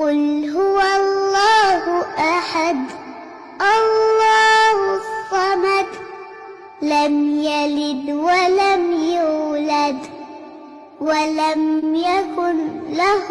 قل هو الله أحد الله الصمد لم يلد ولم يولد ولم يكن له